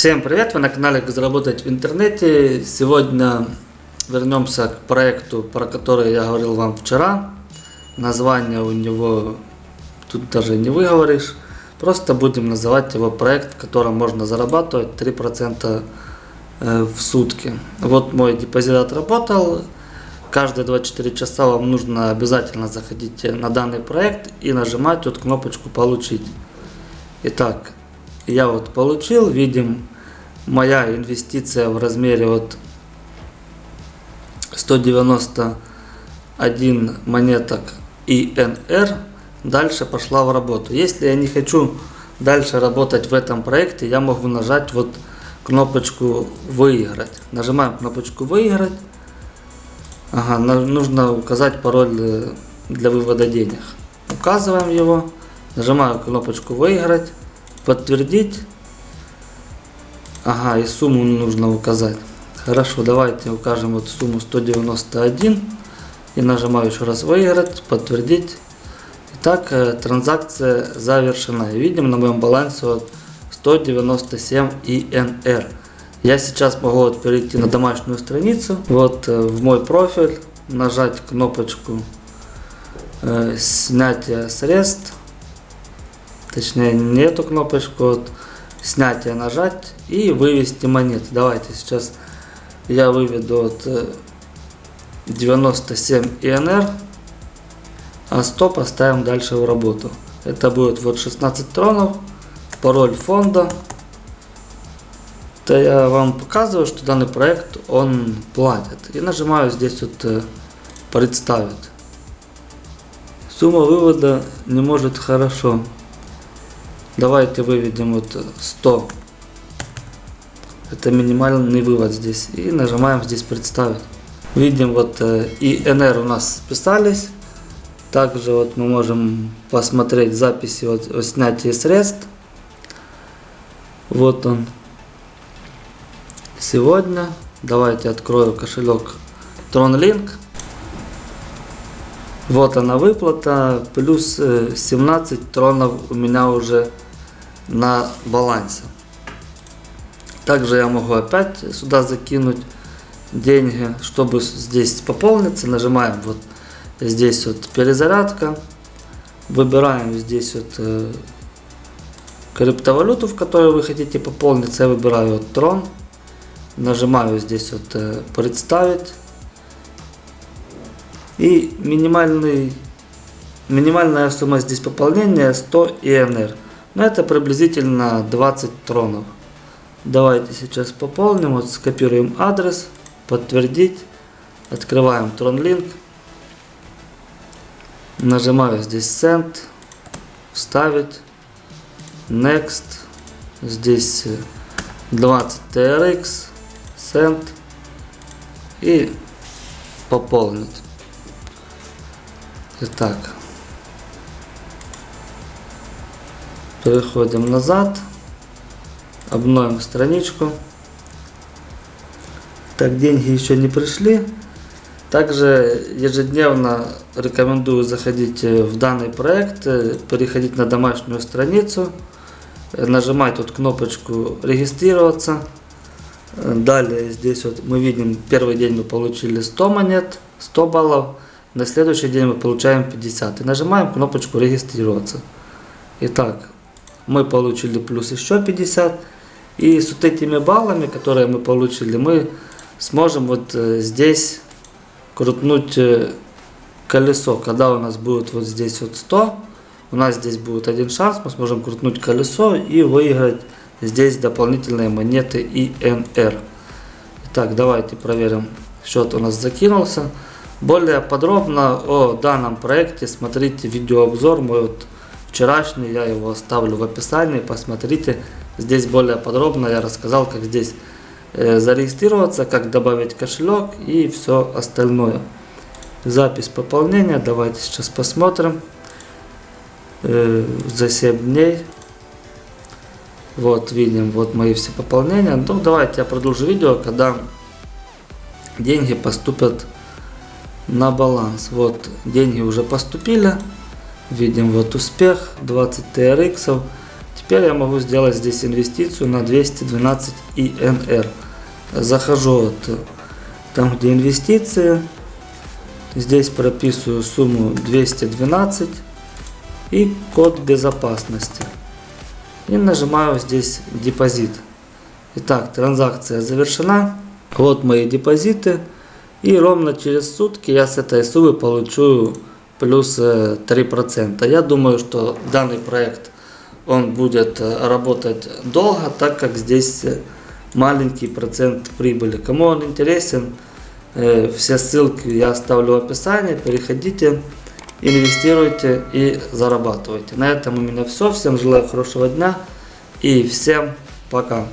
Всем привет! Вы на канале «Как заработать в интернете». Сегодня вернемся к проекту, про который я говорил вам вчера. Название у него тут даже не выговоришь. Просто будем называть его проект, в котором можно зарабатывать 3% э, в сутки. Вот мой депозит отработал. Каждые 24 часа вам нужно обязательно заходить на данный проект и нажимать вот кнопочку «Получить». Итак, я вот получил, видим, моя инвестиция в размере от 191 монеток ИНР дальше пошла в работу. Если я не хочу дальше работать в этом проекте, я могу нажать вот кнопочку «Выиграть». Нажимаем кнопочку «Выиграть». Ага, нужно указать пароль э, для вывода денег. Указываем его, нажимаю кнопочку «Выиграть», «Подтвердить». Ага, и сумму нужно указать. Хорошо, давайте укажем вот сумму 191 и нажимаю еще раз «Выиграть», «Подтвердить». Итак, э, транзакция завершена. Видим на моем балансе вот 197 ИНР. Я сейчас могу вот перейти на домашнюю страницу, вот э, в мой профиль, нажать кнопочку э, снятия средств, точнее не эту кнопочку, вот, снятие нажать и вывести монеты. Давайте сейчас я выведу от э, 97 ИНР, а 100 поставим дальше в работу. Это будет вот 16 тронов, пароль фонда то я вам показываю, что данный проект он платит. И нажимаю здесь вот э, представить. Сумма вывода не может хорошо. Давайте выведем вот 100. Это минимальный вывод здесь. И нажимаем здесь представить. Видим вот э, и НР у нас списались. Также вот мы можем посмотреть записи о, о снятии средств. Вот он сегодня. Давайте открою кошелек TronLink. Вот она выплата, плюс 17 э, тронов у меня уже на балансе. Также я могу опять сюда закинуть деньги, чтобы здесь пополниться. Нажимаем вот здесь вот перезарядка. Выбираем здесь вот э, криптовалюту, в которой вы хотите пополниться. Я выбираю вот Tron нажимаю здесь вот э, представить и минимальный минимальная сумма здесь пополнения 100 ИНР но это приблизительно 20 тронов. Давайте сейчас пополним вот скопируем адрес подтвердить. Открываем TronLink нажимаю здесь Send вставить. Next. Здесь 20 TRX send. И пополнить. Итак, переходим назад, обновим страничку. Так, деньги еще не пришли. Также ежедневно рекомендую заходить в данный проект, переходить на домашнюю страницу, нажимать тут кнопочку регистрироваться. Далее здесь вот мы видим, первый день мы получили 100 монет, 100 баллов. На следующий день мы получаем 50. И нажимаем кнопочку регистрироваться. Итак, мы получили плюс еще 50. И с вот этими баллами, которые мы получили, мы сможем вот э, здесь крутнуть э, колесо. Когда у нас будет вот здесь вот 100, у нас здесь будет один шанс, мы сможем крутнуть колесо и выиграть здесь дополнительные монеты ИНР. Итак, давайте проверим. Счет у нас закинулся. Более подробно о данном проекте смотрите видеообзор мой вот вчерашний. Я его оставлю в описании. Посмотрите. Здесь более подробно я рассказал, как здесь э, зарегистрироваться, как добавить кошелек и все остальное. Запись пополнения. Давайте сейчас посмотрим. Э, за 7 дней. Вот, видим, вот мои все пополнения. Ну, давайте я продолжу видео, когда деньги поступят на баланс. Вот, деньги уже поступили. Видим, вот успех, 20 TRX. теперь я могу сделать здесь инвестицию на 212 ИНР. Захожу вот там, где инвестиции. Здесь прописываю сумму 212 и код безопасности. И нажимаю здесь депозит. Итак, транзакция завершена. Вот мои депозиты. И ровно через сутки я с этой суммы получу плюс э, 3%. Я думаю, что данный проект он будет э, работать долго, так как здесь э, маленький процент прибыли. Кому он интересен, э, все ссылки я оставлю в описании. Переходите, инвестируйте и зарабатывайте. На этом у меня все. Всем желаю хорошего дня и всем пока.